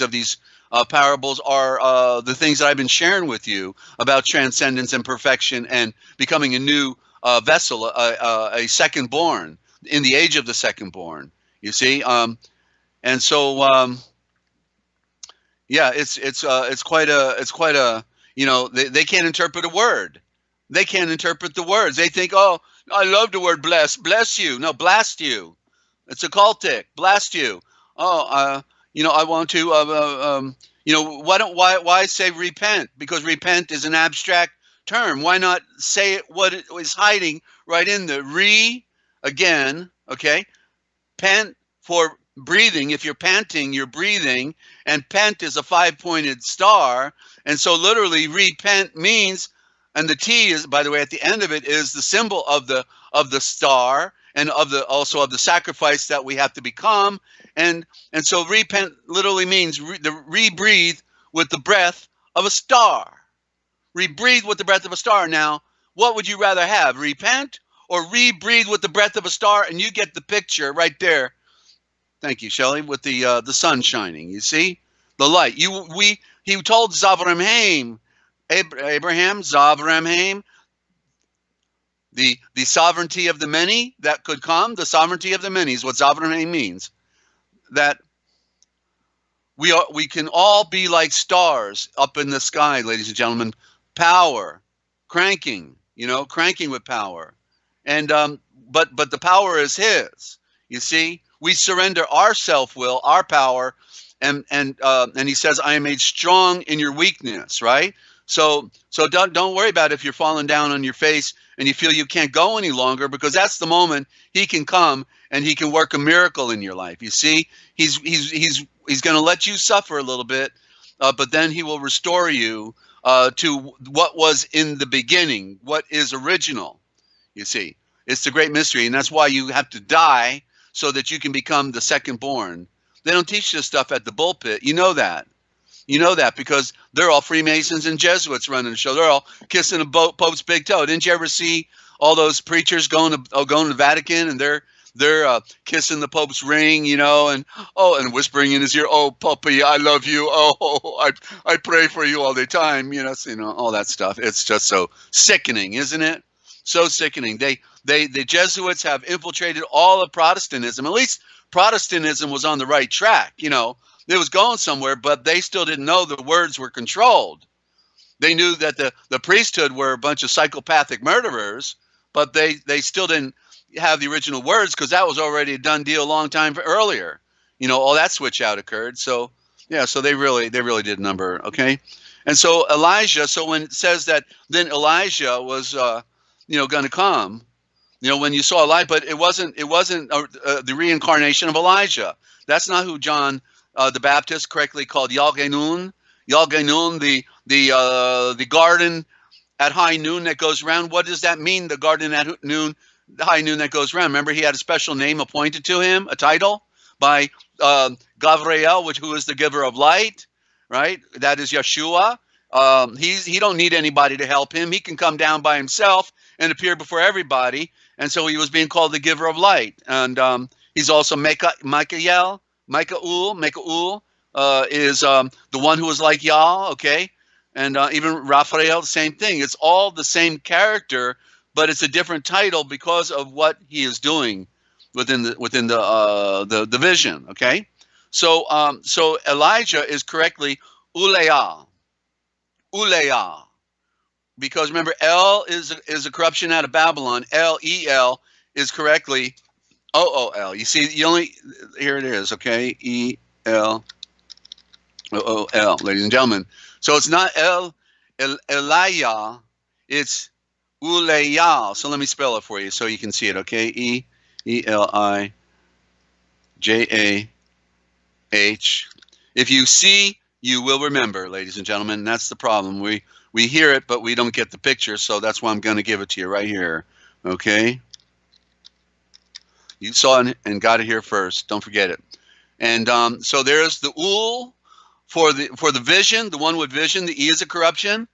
of these uh, parables are uh, the things that I've been sharing with you about transcendence and perfection and becoming a new uh, vessel, a, second born in the age of the second born. You see, um, and so um, yeah, it's it's uh, it's quite a it's quite a you know they, they can't interpret a word. They can't interpret the words. They think, oh, I love the word bless, bless you. No, blast you. It's a cultic. Blast you. Oh, uh, you know, I want to, uh, uh, um, you know, why don't why why say repent? Because repent is an abstract term. Why not say it what it is hiding right in the re again? Okay, pent for breathing. If you're panting, you're breathing, and pent is a five-pointed star, and so literally repent means, and the T is by the way at the end of it is the symbol of the of the star and of the also of the sacrifice that we have to become and and so repent literally means re, the rebreathe with the breath of a star. Rebreathe with the breath of a star. Now what would you rather have repent or rebreathe with the breath of a star and you get the picture right there? Thank you Shelley with the uh, the sun shining you see? The light. You we he told Zavramhaim Abraham Zavramhaim the the sovereignty of the many that could come the sovereignty of the many is what sovereignty means that we are we can all be like stars up in the sky ladies and gentlemen. Power cranking you know cranking with power. And um but but the power is his you see? We surrender our self-will our power and and uh, and he says i am made strong in your weakness right? So so don't don't worry about if you're falling down on your face and you feel you can't go any longer because that's the moment he can come and he can work a miracle in your life. You see, he's he's he's he's going to let you suffer a little bit, uh, but then he will restore you uh, to what was in the beginning, what is original. You see, it's the great mystery, and that's why you have to die so that you can become the second born. They don't teach this stuff at the pulpit. You know that. You know that because they're all Freemasons and Jesuits running the show. They're all kissing the Pope's big toe. Didn't you ever see all those preachers going to oh, going to the Vatican and they're they're uh, kissing the Pope's ring, you know, and oh, and whispering in his ear, "Oh, Puppy, I love you. Oh, I I pray for you all the time." You know, you know all that stuff. It's just so sickening, isn't it? So sickening. They they the Jesuits have infiltrated all of Protestantism. At least Protestantism was on the right track. You know, it was going somewhere, but they still didn't know the words were controlled. They knew that the, the priesthood were a bunch of psychopathic murderers, but they, they still didn't have the original words because that was already a done deal a long time earlier. You know, all that switch out occurred. So yeah, so they really they really did number, okay? And so Elijah, so when it says that then Elijah was uh, you know going to come, you know, when you saw Elijah, but it wasn't it wasn't uh, uh, the reincarnation of Elijah. That's not who John uh, the Baptist correctly called Yalgenun. Yalgenun, the the uh, the garden at high noon that goes around. What does that mean? The garden at noon, the high noon that goes around. Remember, he had a special name appointed to him, a title by uh, Gavriel, which who is the giver of light, right? That is Yeshua. Um, he's he don't need anybody to help him. He can come down by himself and appear before everybody. And so he was being called the giver of light. And um, he's also Micah, Michael, Michael, Michael uh, is um, the one who was like Yah, okay? And uh, even Raphael, the same thing. It's all the same character, but it's a different title because of what he is doing within the within the uh, the, the vision, okay? So um, so Elijah is correctly Uleah, Uleah, because remember L is is a corruption out of Babylon. L E L is correctly O O L. You see, you only here it is. Okay, E L O O L, ladies and gentlemen. So it's not El El Elia, it's Uleya. So let me spell it for you so you can see it. Okay, E E L I J A H. If you see, you will remember, ladies and gentlemen. That's the problem. We we hear it, but we don't get the picture. So that's why I'm going to give it to you right here. Okay. You saw it and got it here first. Don't forget it. And um, so there's the ul for the for the vision, the one with vision. The e is a corruption,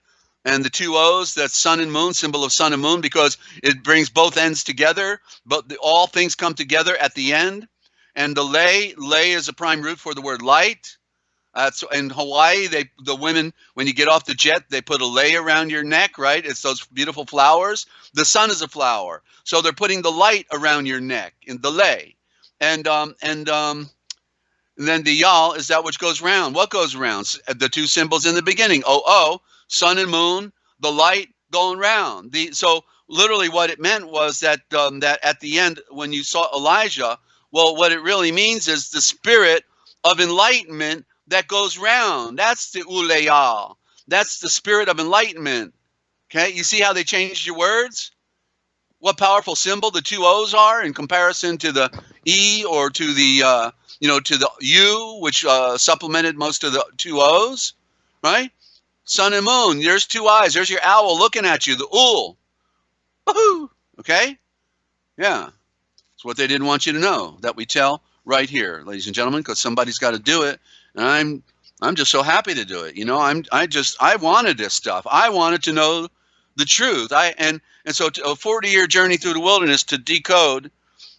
and the two o's that's sun and moon, symbol of sun and moon, because it brings both ends together. But the, all things come together at the end. and the lei lei is a prime root for the word light. Uh, so in Hawaii, they the women when you get off the jet, they put a lei around your neck, right? It's those beautiful flowers. The sun is a flower, so they're putting the light around your neck in the lei, and um and um. And then the yal is that which goes round. What goes round? The two symbols in the beginning. Oh, oh, sun and moon, the light going round. The so literally what it meant was that um, that at the end when you saw Elijah, well, what it really means is the spirit of enlightenment that goes round. That's the uleyal. That's the spirit of enlightenment. Okay, you see how they changed your words? What powerful symbol the two O's are in comparison to the E or to the uh, you know to the U, which uh, supplemented most of the two O's, right? Sun and moon. There's two eyes. There's your owl looking at you. The ul. Woohoo! Okay? Yeah. It's what they didn't want you to know that we tell right here, ladies and gentlemen, because somebody's got to do it. And I'm I'm just so happy to do it. You know, I'm I just I wanted this stuff. I wanted to know the truth. I and and so a 40 year journey through the wilderness to decode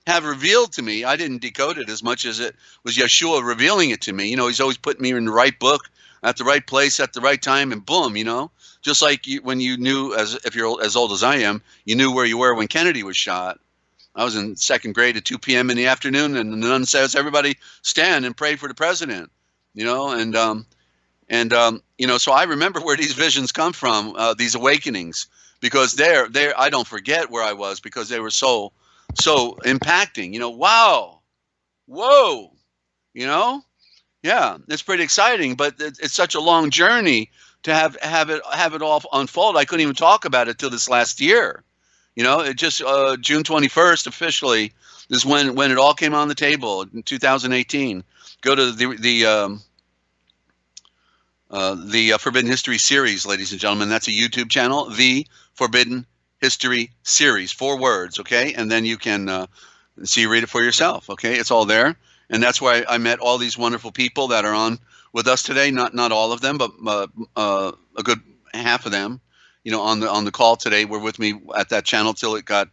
have revealed to me. I didn't decode it as much as it was Yeshua revealing it to me. You know, he's always putting me in the right book at the right place at the right time, and boom, you know, just like you, when you knew as if you're as old as I am, you knew where you were when Kennedy was shot. I was in second grade at 2 p.m. in the afternoon, and the nun says, "Everybody stand and pray for the president." You know, and um, and um, you know, so I remember where these visions come from, uh, these awakenings, because they're there. I don't forget where I was because they were so so impacting. You know, wow, whoa, you know, yeah, it's pretty exciting, but it's such a long journey to have have it have it all unfold. I couldn't even talk about it till this last year. You know, it just uh, June 21st officially is when when it all came on the table in 2018. Go to the the um, uh, the uh, Forbidden History series, ladies and gentlemen. That's a YouTube channel, the Forbidden History series, four words, okay, and then you can uh, see read it for yourself. Okay, it's all there, and that's why I met all these wonderful people that are on with us today. Not not all of them, but uh, uh, a good half of them you know, on the on the call today were with me at that channel till it got,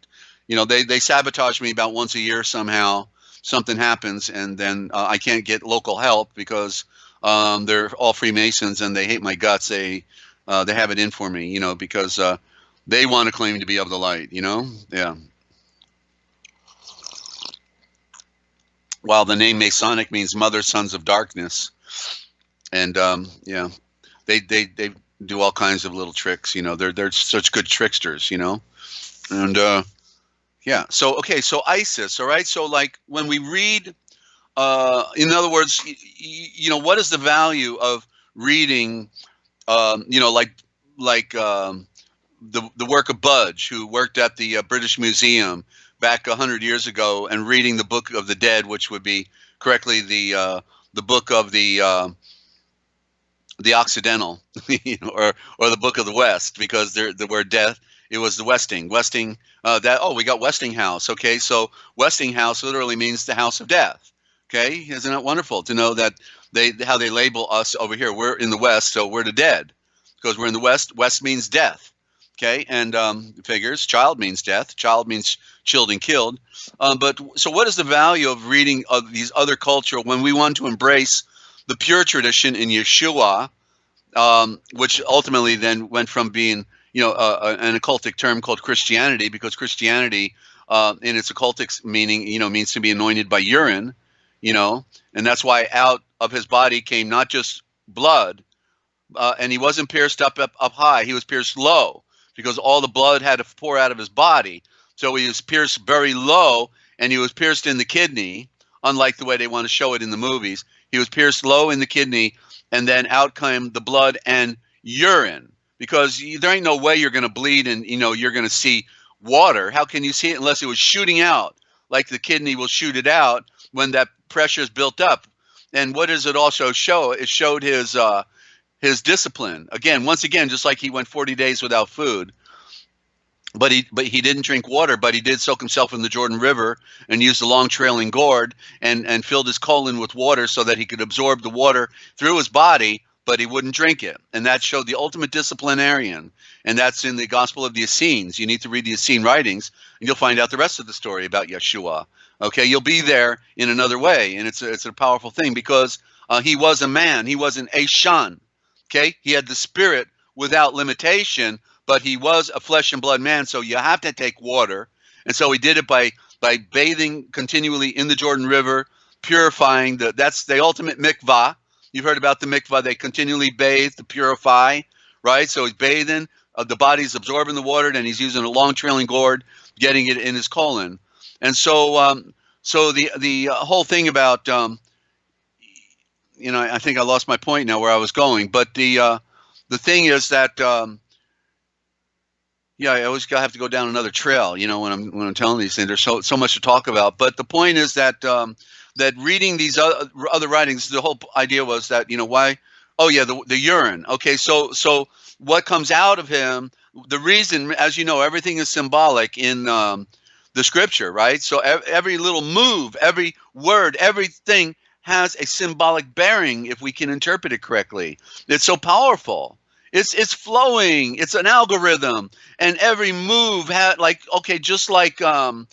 you know, they they sabotage me about once a year somehow. Something happens, and then uh, I can't get local help because um, they're all Freemasons and they hate my guts. They uh, they have it in for me, you know, because uh, they want to claim to be of the light, you know. Yeah. While the name Masonic means Mother Sons of Darkness, and um, yeah, they they they do all kinds of little tricks. You know, they're they're such good tricksters. You know, and uh, yeah. So okay, so ISIS. All right. So like when we read, uh, in other words, you know, what is the value of reading? Um, you know, like like um, the the work of Budge, who worked at the uh, British Museum back hundred years ago, and reading the Book of the Dead, which would be correctly the uh, the book of the uh, the Occidental, or or the Book of the West, because there the word death it was the Westing. Westing uh, that oh we got Westinghouse. Okay, so Westinghouse literally means the house of death. Okay, isn't that wonderful to know that they how they label us over here? We're in the West, so we're the dead because we're in the West. West means death. Okay, and um, figures child means death. Child means chilled and killed. Um, but so what is the value of reading of these other culture when we want to embrace the pure tradition in Yeshua, um, which ultimately then went from being, you know, uh, an occultic term called Christianity, because Christianity, uh, in its occultic meaning, you know, means to be anointed by urine, you know, and that's why out of his body came not just blood, uh, and he wasn't pierced up, up up high; he was pierced low, because all the blood had to pour out of his body. So he was pierced very low, and he was pierced in the kidney, unlike the way they want to show it in the movies. He was pierced low in the kidney, and then out came the blood and urine. Because there ain't no way you're going to bleed and you know you're going to see water. How can you see it unless it was shooting out, like the kidney will shoot it out when that pressure is built up? And what does it also show? It showed his uh, his discipline. Again, once again, just like he went 40 days without food, but he but he didn't drink water but he did soak himself in the jordan river and used a long trailing gourd and and filled his colon with water so that he could absorb the water through his body but he wouldn't drink it. And that showed the ultimate disciplinarian. And that's in the Gospel of the Essenes. You need to read the Essene writings, and you'll find out the rest of the story about Yeshua. Okay, you'll be there in another way, and it's a, it's a powerful thing because uh, he was a man. He was an Ashan. Okay, he had the spirit without limitation, but he was a flesh and blood man. So you have to take water, and so he did it by by bathing continually in the Jordan River, purifying the. That's the ultimate mikvah. You've heard about the mikvah. They continually bathe to purify, right? So he's bathing. Uh, the body's absorbing the water, and he's using a long trailing gourd, getting it in his colon. And so, um, so the the uh, whole thing about, um, you know, I think I lost my point now where I was going. But the uh, the thing is that, um, yeah, I always have to go down another trail. You know, when I'm when I'm telling these things, there's so so much to talk about. But the point is that um, that reading these other, other writings, the whole idea was that you know why. Oh yeah, the the urine. Okay, so so what comes out of him? The reason, as you know, everything is symbolic in um, the scripture, right? So every little move, every word, everything has a symbolic bearing if we can interpret it correctly. It's so powerful. It's it's flowing. It's an algorithm, and every move had like okay, just like um,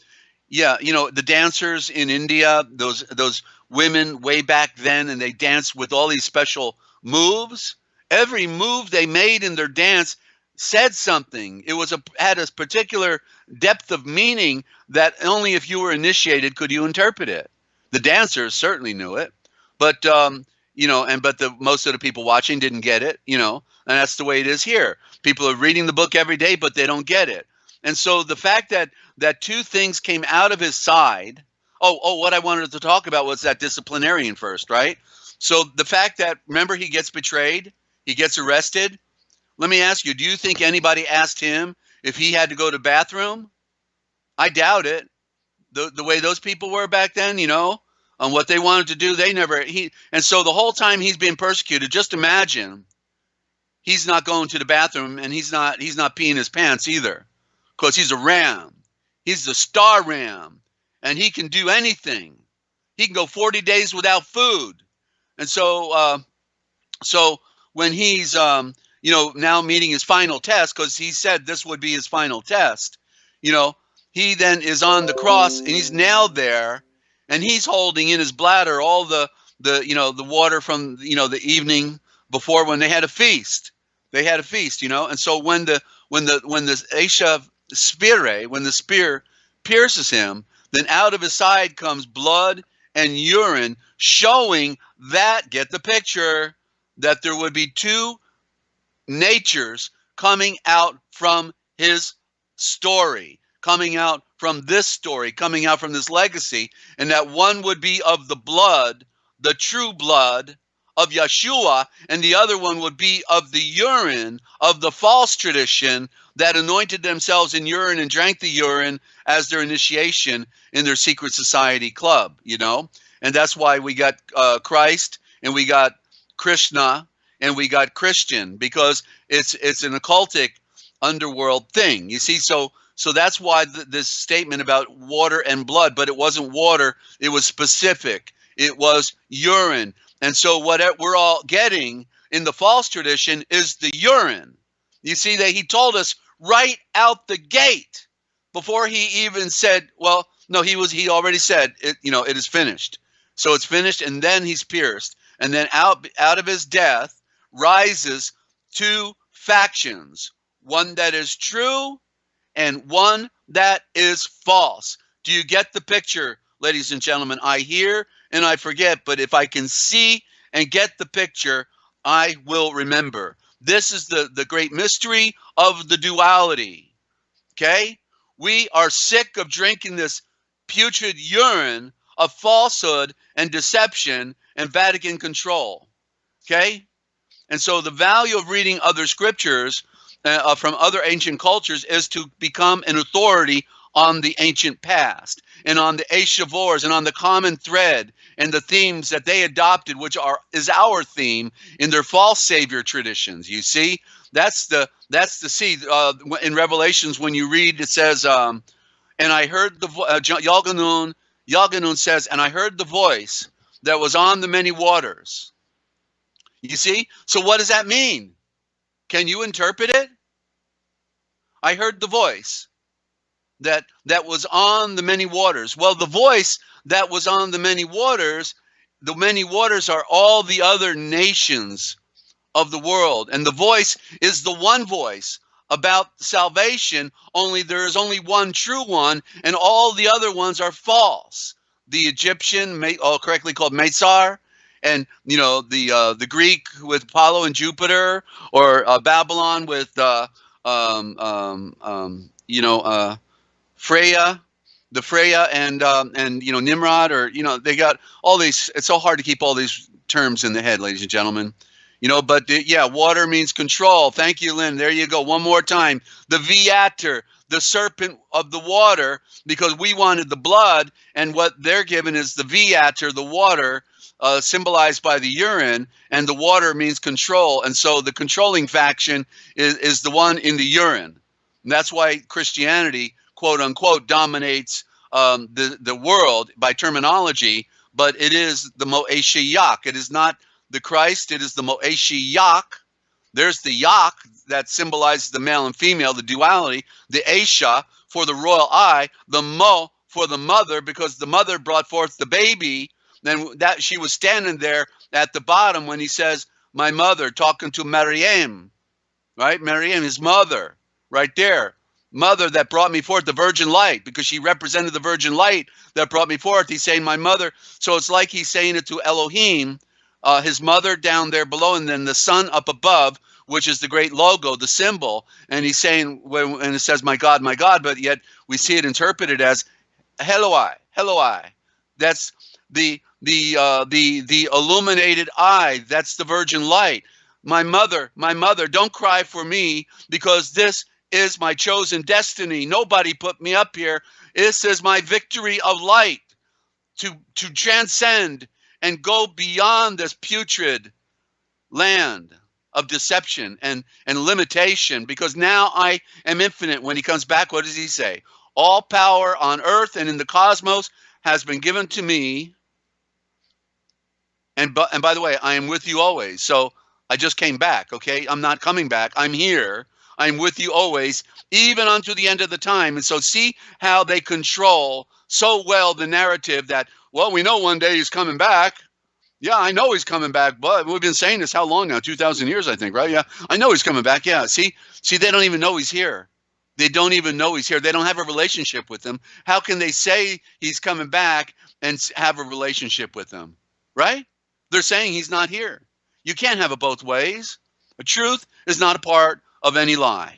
yeah, you know the dancers in India, those those women way back then, and they danced with all these special moves. Every move they made in their dance said something. It was a had a particular depth of meaning that only if you were initiated could you interpret it. The dancers certainly knew it, but um, you know, and but the most of the people watching didn't get it. You know, and that's the way it is here. People are reading the book every day, but they don't get it. And so the fact that that two things came out of his side. Oh, oh, what I wanted to talk about was that disciplinarian first, right? So the fact that remember he gets betrayed, he gets arrested, let me ask you, do you think anybody asked him if he had to go to bathroom? I doubt it. The the way those people were back then, you know, on what they wanted to do, they never he and so the whole time he's being persecuted, just imagine he's not going to the bathroom and he's not he's not peeing his pants either. Because he's a ram. He's the star ram. And he can do anything. He can go 40 days without food. And so uh so when he's um you know, now meeting his final test because he said this would be his final test. You know, he then is on the cross and he's nailed there and he's holding in his bladder all the the you know the water from you know the evening before when they had a feast. They had a feast, you know, and so when the when the when the Asha spire, when the spear pierces him, then out of his side comes blood and urine, showing that get the picture that there would be two natures coming out from his story, coming out from this story, coming out from this legacy, and that one would be of the blood, the true blood of Yeshua, and the other one would be of the urine of the false tradition that anointed themselves in urine and drank the urine as their initiation in their secret society club, you know? And that's why we got uh, Christ and we got Krishna and we got Christian because it's it's an occultic underworld thing. You see, so so that's why th- this statement about water and blood, but it wasn't water; it was specific. It was urine, and so what we're all getting in the false tradition is the urine. You see that he told us right out the gate before he even said, well, no, he was he already said it, you know, it is finished. So it's finished and then he's pierced. And then out out of his death rises two factions one that is true and one that is false. Do you get the picture, ladies and gentlemen? I hear and I forget, but if I can see and get the picture, I will remember. This is the, the great mystery of the duality. Okay? We are sick of drinking this putrid urine of falsehood and deception and Vatican control. Okay? And so the value of reading other scriptures uh, uh, from other ancient cultures is to become an authority on the ancient past and on the Eshavors and on the common thread and the themes that they adopted, which are is our theme in their false savior traditions. You see, that's the that's the see uh, in Revelations when you read it says, um, and I heard the uh, Yalganun Yalganun says, and I heard the voice that was on the many waters You see? So what does that mean? Can you interpret it? I heard the voice that that was on the many waters. Well, the voice that was on the many waters, the many waters are all the other nations of the world. And the voice is the one voice about salvation, only there is only one true one, and all the other ones are false. The Egyptian, all correctly called Mesar, and you know the uh, the Greek with Apollo and Jupiter, or uh, Babylon with uh, um, um, um, you know uh, Freya, the Freya, and um, and you know Nimrod, or you know they got all these. It's so hard to keep all these terms in the head, ladies and gentlemen. You know, but the, yeah, water means control. Thank you, Lynn. There you go. One more time. The viator, the serpent of the water, because we wanted the blood, and what they're given is the viator, the water, uh, symbolized by the urine, and the water means control. And so the controlling faction is, is the one in the urine. And that's why Christianity, quote unquote, dominates um, the, the world by terminology, but it is the Moeshiach. It is not the Christ, it is the Moeshiach. There's the Yak that symbolizes the male and female, the duality, the Esha for the royal eye, the Mo for the mother, because the mother brought forth the baby. Then that she was standing there at the bottom when he says, My mother, talking to Maryam, right? Maryam, his mother, right there. Mother that brought me forth the virgin light, because she represented the virgin light that brought me forth. He's saying, My mother. So it's like he's saying it to Elohim, uh, his mother down there below, and then the son up above, which is the great logo, the symbol. And he's saying, when, and it says, "My God, my God," but yet we see it interpreted as "Hello, hello, I." That's the the uh, the the illuminated eye. That's the virgin light. My mother, my mother, don't cry for me because this is my chosen destiny. Nobody put me up here. This is my victory of light to to transcend and go beyond this putrid land of deception and, and limitation because now I am infinite. When he comes back, what does he say? All power on earth and in the cosmos has been given to me. And, but, and by the way, I am with you always. So I just came back, okay? I'm not coming back. I'm here. I'm with you always, even unto the end of the time. And so see how they control so well the narrative that, well, we know one day he's coming back. Yeah, I know he's coming back, but we've been saying this how long now? 2,000 years, I think, right? Yeah, I know he's coming back. Yeah, see, see, they don't even know he's here. They don't even know he's here. They don't have a relationship with him. How can they say he's coming back and have a relationship with him? Right? They're saying he's not here. You can't have it both ways. The truth is not a part of any lie.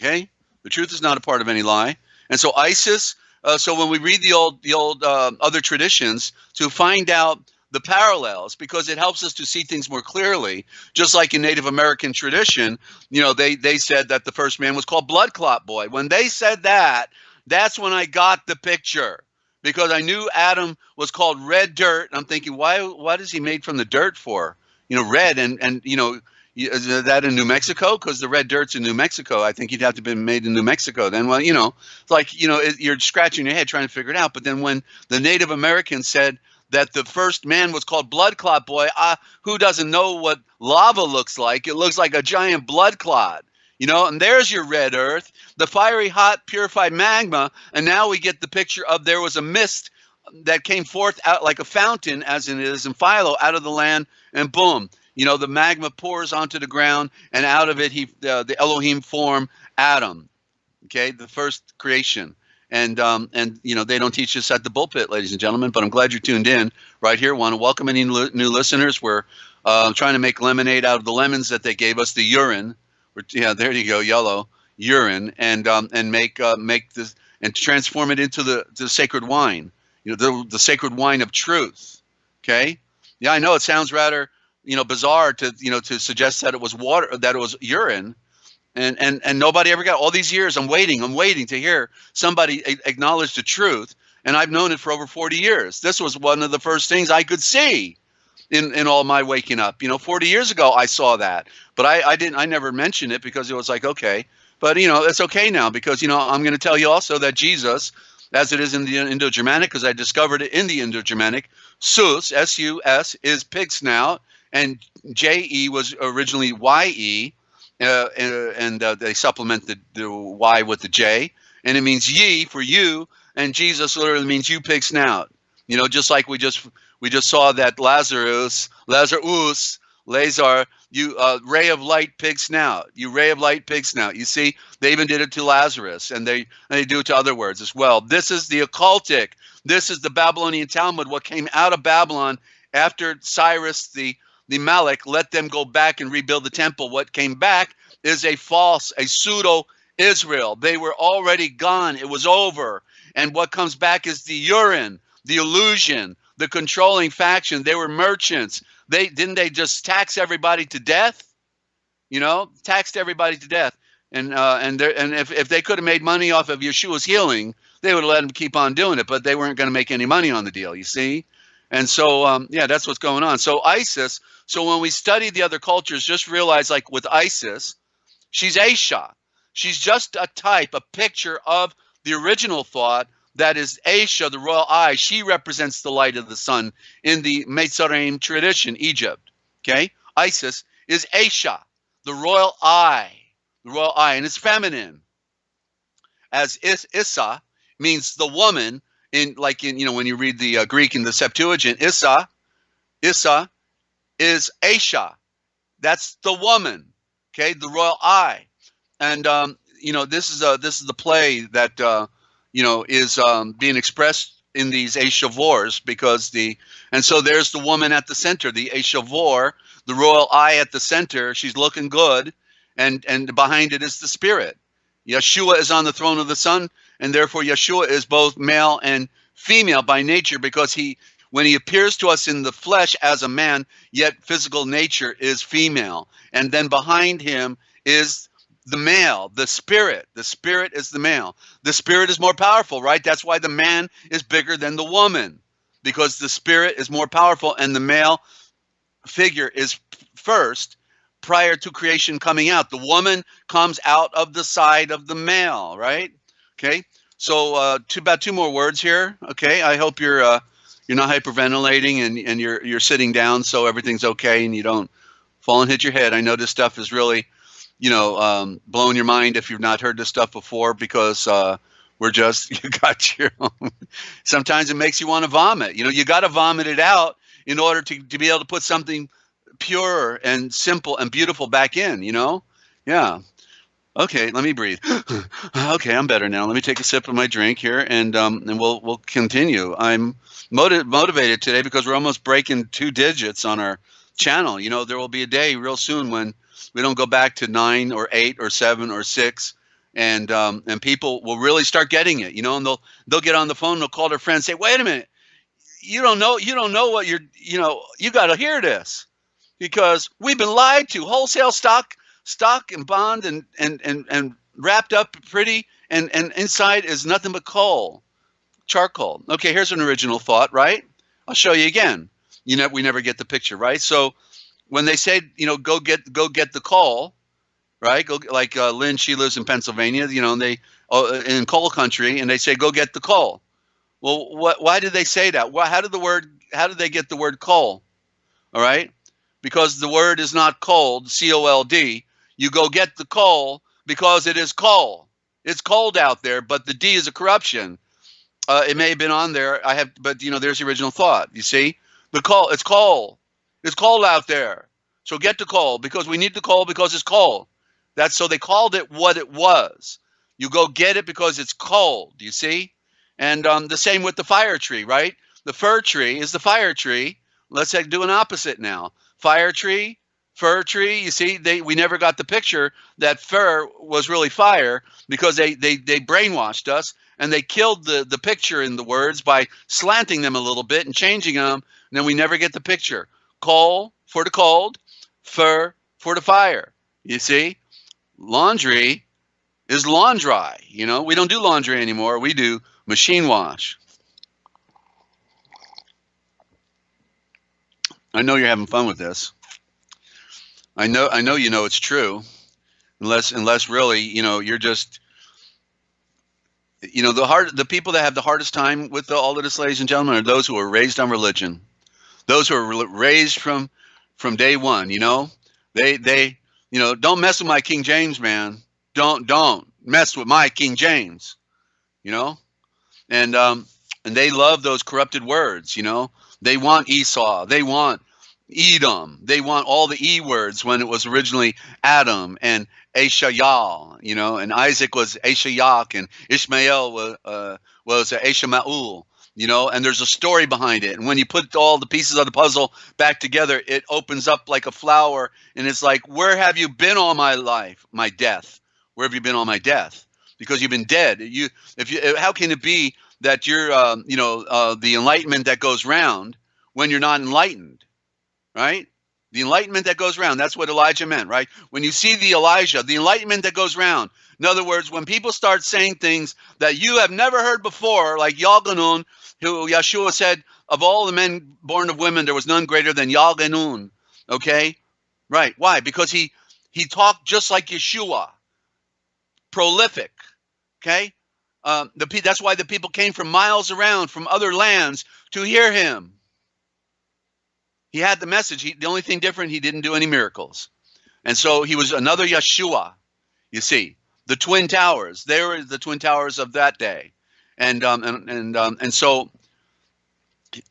Okay? The truth is not a part of any lie. And so ISIS uh, so when we read the old the old uh, other traditions to find out the parallels because it helps us to see things more clearly just like in native american tradition you know they they said that the first man was called blood clot boy when they said that that's when i got the picture because i knew adam was called red dirt And i'm thinking why what is he made from the dirt for you know red and and you know that in New Mexico? Because the red dirt's in New Mexico. I think you'd have to be made in New Mexico. Then, well, you know, like you know, it, you're scratching your head trying to figure it out. But then when the Native Americans said that the first man was called Blood Clot Boy, uh, who doesn't know what lava looks like? It looks like a giant blood clot. You know, and there's your red earth, the fiery, hot, purified magma. And now we get the picture of there was a mist that came forth out like a fountain, as it is in Philo, out of the land, and boom, you know, the magma pours onto the ground, and out of it, he uh, the Elohim form Adam. Okay, the first creation. And um, and you know they don't teach us at the pulpit, ladies and gentlemen. But I'm glad you're tuned in right here. Want to welcome any new listeners. We're uh, trying to make lemonade out of the lemons that they gave us, the urine. Yeah, there you go, yellow urine, and um, and make uh, make this and transform it into the the sacred wine. You know, the the sacred wine of truth. Okay. Yeah, I know it sounds rather you know bizarre to you know to suggest that it was water that it was urine. And and and nobody ever got all these years i'm waiting i'm waiting to hear somebody acknowledge the truth. And i've known it for over 40 years. This was one of the first things i could see in in all my waking up. You know 40 years ago i saw that. But i i didn't i never mentioned it because it was like okay. But you know it's okay now because you know i'm going to tell you also that jesus as it is in the Indo-Germanic, because I discovered it in the Indo-Germanic. Sus, S-U-S, is pig snout, and J-E was originally Y-E, uh, and uh, they supplemented the Y with the J, and it means ye for you, and Jesus literally means you pig snout. You know, just like we just we just saw that Lazarus, Lazarus, Lazar, you uh, ray of light, pig snout. You ray of light, pig snout. You see, they even did it to Lazarus, and they and they do it to other words as well. This is the occultic. This is the Babylonian Talmud. What came out of Babylon after Cyrus the the Malik let them go back and rebuild the temple. What came back is a false, a pseudo Israel. They were already gone. It was over. And what comes back is the urine, the illusion, the controlling faction. They were merchants. They didn't they just tax everybody to death? You know, taxed everybody to death. And uh, and there and if, if they could have made money off of Yeshua's healing, they would have let him keep on doing it. But they weren't going to make any money on the deal. You see. And so, um, yeah, that's what's going on. So ISIS. So when we study the other cultures, just realize, like with ISIS, she's Aisha. She's just a type, a picture of the original thought that is Aisha, the royal eye. She represents the light of the sun in the Mitzrayim tradition, Egypt. Okay, Isis is Aisha, the royal eye, the royal eye, and it's feminine. As Is Issa means the woman in, like in you know when you read the uh, Greek in the Septuagint, Issa, Issa is Aisha. That's the woman. Okay, the royal eye, and um, you know this is a this is the play that. Uh, you know, is um, being expressed in these Eshavors because the and so there's the woman at the center, the Eshavor, the royal eye at the center. She's looking good, and and behind it is the spirit. Yeshua is on the throne of the sun, and therefore Yeshua is both male and female by nature because he when he appears to us in the flesh as a man, yet physical nature is female. And then behind him is the male, the spirit. The spirit is the male. The spirit is more powerful, right? That's why the man is bigger than the woman because the spirit is more powerful and the male figure is first prior to creation coming out. The woman comes out of the side of the male, right? Okay. So uh, two, about two more words here. Okay. I hope you're uh, you're not hyperventilating and, and you're you're sitting down so everything's okay and you don't fall and hit your head. I know this stuff is really you know, um, blowing your mind if you've not heard this stuff before because uh, we're just, you got your own. Sometimes it makes you want to vomit. You know, you got to vomit it out in order to, to be able to put something pure and simple and beautiful back in, you know? Yeah. Okay, let me breathe. okay, I'm better now. Let me take a sip of my drink here, and um, and we'll we'll continue. I'm motiv- motivated today because we're almost breaking two digits on our channel. You know, there will be a day real soon when we don't go back to nine or eight or seven or six and um, and people will really start getting it you know and they'll they'll get on the phone they'll call their friends say wait a minute you don't know you don't know what you're you know you got to hear this because we've been lied to wholesale stock stock and bond and and and, and wrapped up pretty and and inside is nothing but coal charcoal okay here's an original thought right i'll show you again you know we never get the picture right so when they say, you know, go get go get the call, right? Go like uh, Lynn, she lives in Pennsylvania, you know, and they uh, in coal country, and they say go get the coal. Well, what? Why did they say that? Well, how did the word? How did they get the word coal? All right, because the word is not cold, C O L D. You go get the coal because it is coal. It's cold out there, but the D is a corruption. Uh, it may have been on there. I have, but you know, there's the original thought. You see, the coal. It's coal. It's cold out there. So get the coal because we need the coal because it's cold. That's so they called it what it was. You go get it because it's cold. You see? And um, the same with the fire tree, right? The fir tree is the fire tree. Let's do an opposite now. Fire tree, fir tree. You see, they we never got the picture that fir was really fire because they they they brainwashed us and they killed the the picture in the words by slanting them a little bit and changing them. And then we never get the picture coal for the cold, fir for the fire. You see, laundry is laundry. You know, we don't do laundry anymore. We do machine wash. I know you're having fun with this. I know I know you know it's true. Unless unless really, you know, you're just you know, the hard the people that have the hardest time with the, all of this, ladies and gentlemen, are those who are raised on religion those who are raised from from day one. You know, they they you know don't mess with my King James man. Don't don't mess with my King James. You know, and um and they love those corrupted words. You know, they want Esau. They want Edom. They want all the E words when it was originally Adam and Ashayal, you know, and Isaac was Ashayak and Ishmael was, uh, was Ashamaul, you know, and there's a story behind it. And when you put all the pieces of the puzzle back together, it opens up like a flower and it's like, where have you been all my life, my death? Where have you been all my death? Because you've been dead. You, if you, how can it be that you're, um, you know, uh, the enlightenment that goes round when you're not enlightened? Right? The enlightenment that goes around. That's what Elijah meant, right? When you see the Elijah, the enlightenment that goes around. In other words, when people start saying things that you have never heard before, like Yalganun, who Yeshua said, of all the men born of women, there was none greater than Yalganun. Okay? Right. Why? Because he he talked just like Yeshua. Prolific. Okay? Uh, the, that's why the people came from miles around from other lands to hear him. He had the message. He, the only thing different, he didn't do any miracles. And so he was another Yeshua, you see. The Twin Towers, they were the Twin Towers of that day. And, um, and, and, um, and so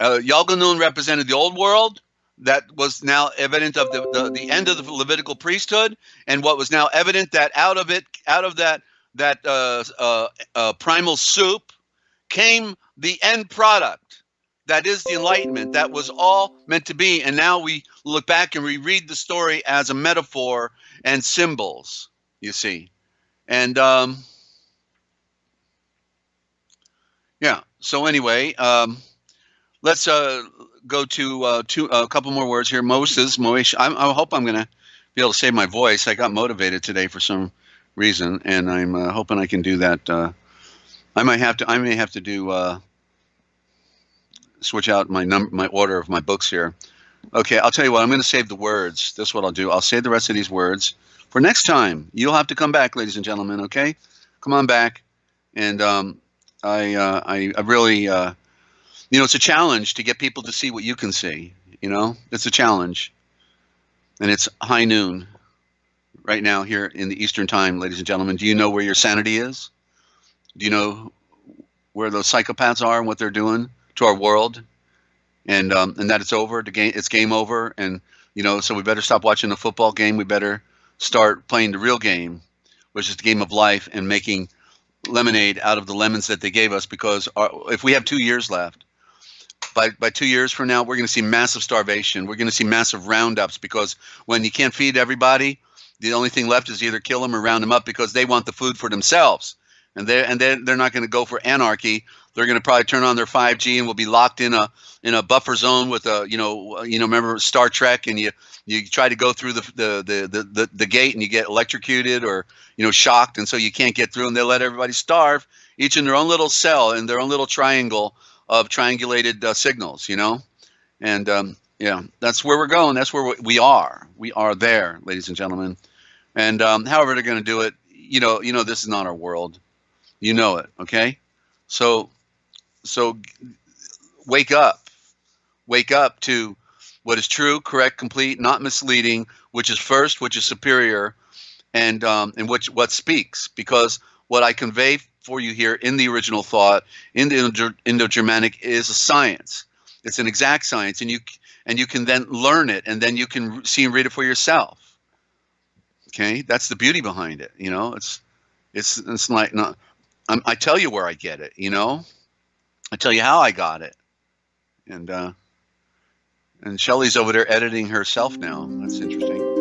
uh, Yalganun represented the old world that was now evident of the, the, the, end of the Levitical priesthood, and what was now evident that out of it, out of that that uh, uh, uh primal soup, came the end product that is the enlightenment. That was all meant to be. And now we look back and we read the story as a metaphor and symbols you see. And um yeah. So anyway um let's uh go to uh two a couple more words here. Moses moish i i hope i'm gonna be able to save my voice. I got motivated today for some reason and i'm uh, hoping i can do that uh i might have to i may have to do uh switch out my number, my order of my books here. Okay, I'll tell you what. I'm going to save the words. This is what I'll do. I'll save the rest of these words for next time. You'll have to come back, ladies and gentlemen. Okay, come on back. And um, I, uh, I, I really, uh, you know, it's a challenge to get people to see what you can see. You know, it's a challenge. And it's high noon right now here in the Eastern Time, ladies and gentlemen. Do you know where your sanity is? Do you know where those psychopaths are and what they're doing? To our world, and um, and that it's over. The game, it's game over, and you know, so we better stop watching the football game. We better start playing the real game, which is the game of life, and making lemonade out of the lemons that they gave us. Because our, if we have two years left, by by two years from now, we're going to see massive starvation. We're going to see massive roundups because when you can't feed everybody, the only thing left is either kill them or round them up because they want the food for themselves, and they and they they're not going to go for anarchy they're going to probably turn on their 5G and we'll be locked in a in a buffer zone with a you know you know remember Star Trek and you you try to go through the the the the, the gate and you get electrocuted or you know shocked and so you can't get through and they let everybody starve each in their own little cell in their own little triangle of triangulated uh, signals you know? And um, yeah that's where we're going. That's where we are. We are there ladies and gentlemen. And um, however they're going to do it you know you know this is not our world. You know it okay? So so wake up. Wake up to what is true, correct, complete, not misleading, which is first, which is superior, and um, and which what speaks. Because what I convey for you here in the original thought in the Indo-Germanic is a science. It's an exact science, and you and you can then learn it, and then you can see and read it for yourself. Okay, that's the beauty behind it. You know, it's it's it's like not. I'm, I tell you where I get it. You know. I tell you how I got it. And uh, and Shelly's over there editing herself now. That's interesting.